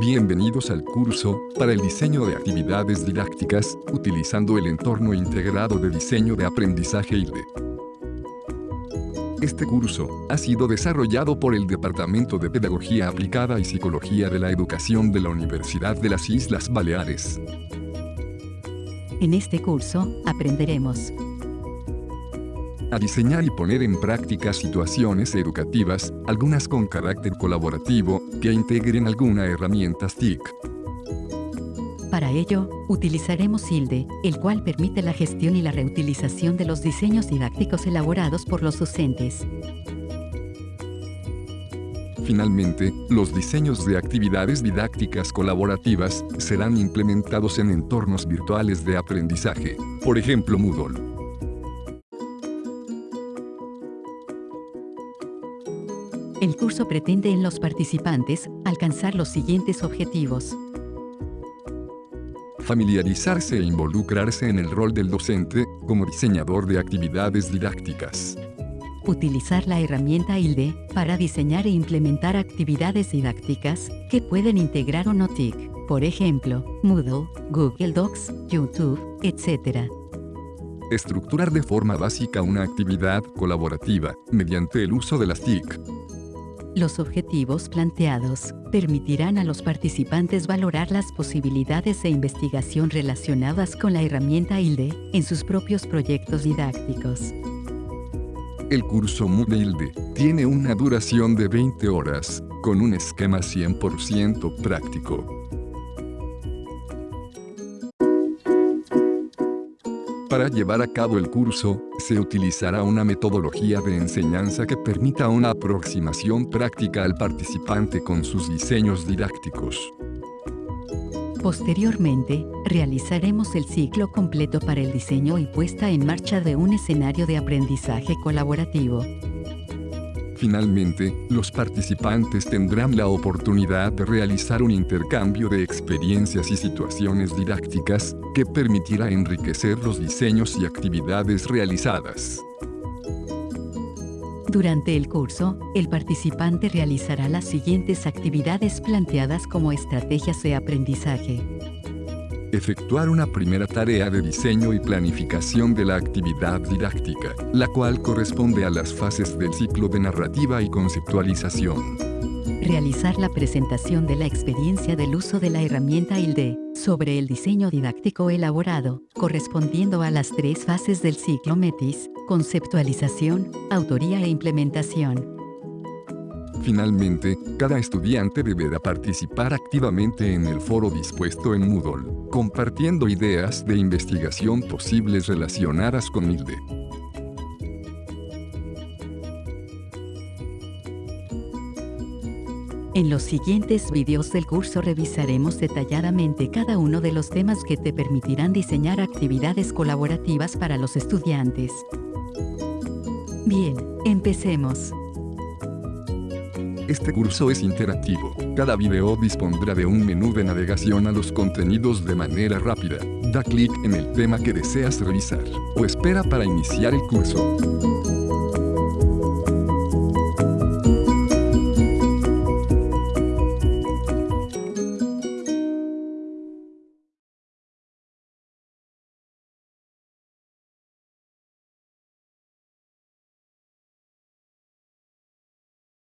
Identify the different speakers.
Speaker 1: Bienvenidos al curso, para el diseño de actividades didácticas, utilizando el entorno integrado de diseño de aprendizaje ILDE. Este curso ha sido desarrollado por el Departamento de Pedagogía Aplicada y Psicología de la Educación de la Universidad de las Islas Baleares.
Speaker 2: En este curso, aprenderemos
Speaker 1: a diseñar y poner en práctica situaciones educativas, algunas con carácter colaborativo, que integren alguna herramienta TIC.
Speaker 2: Para ello, utilizaremos HILDE, el cual permite la gestión y la reutilización de los diseños didácticos elaborados por los docentes.
Speaker 1: Finalmente, los diseños de actividades didácticas colaborativas serán implementados en entornos virtuales de aprendizaje, por ejemplo Moodle.
Speaker 2: El curso pretende en los participantes alcanzar los siguientes objetivos.
Speaker 1: Familiarizarse e involucrarse en el rol del docente como diseñador de actividades didácticas.
Speaker 2: Utilizar la herramienta ILDE para diseñar e implementar actividades didácticas que pueden integrar o no TIC, por ejemplo, Moodle, Google Docs, YouTube, etc.
Speaker 1: Estructurar de forma básica una actividad colaborativa mediante el uso de las TIC.
Speaker 2: Los objetivos planteados permitirán a los participantes valorar las posibilidades de investigación relacionadas con la herramienta ILDE en sus propios proyectos didácticos.
Speaker 1: El curso MUDE ILDE tiene una duración de 20 horas, con un esquema 100% práctico. Para llevar a cabo el curso, se utilizará una metodología de enseñanza que permita una aproximación práctica al participante con sus diseños didácticos.
Speaker 2: Posteriormente, realizaremos el ciclo completo para el diseño y puesta en marcha de un escenario de aprendizaje colaborativo.
Speaker 1: Finalmente, los participantes tendrán la oportunidad de realizar un intercambio de experiencias y situaciones didácticas que permitirá enriquecer los diseños y actividades realizadas.
Speaker 2: Durante el curso, el participante realizará las siguientes actividades planteadas como estrategias de aprendizaje
Speaker 1: efectuar una primera tarea de diseño y planificación de la actividad didáctica, la cual corresponde a las fases del ciclo de narrativa y conceptualización.
Speaker 2: Realizar la presentación de la experiencia del uso de la herramienta ILDE sobre el diseño didáctico elaborado, correspondiendo a las tres fases del ciclo METIS, conceptualización, autoría e implementación.
Speaker 1: Finalmente, cada estudiante deberá participar activamente en el foro dispuesto en Moodle, compartiendo ideas de investigación posibles relacionadas con ILDE.
Speaker 2: En los siguientes vídeos del curso revisaremos detalladamente cada uno de los temas que te permitirán diseñar actividades colaborativas para los estudiantes. Bien, empecemos.
Speaker 1: Este curso es interactivo. Cada video dispondrá de un menú de navegación a los contenidos de manera rápida. Da clic en el tema que deseas revisar o espera para iniciar el curso.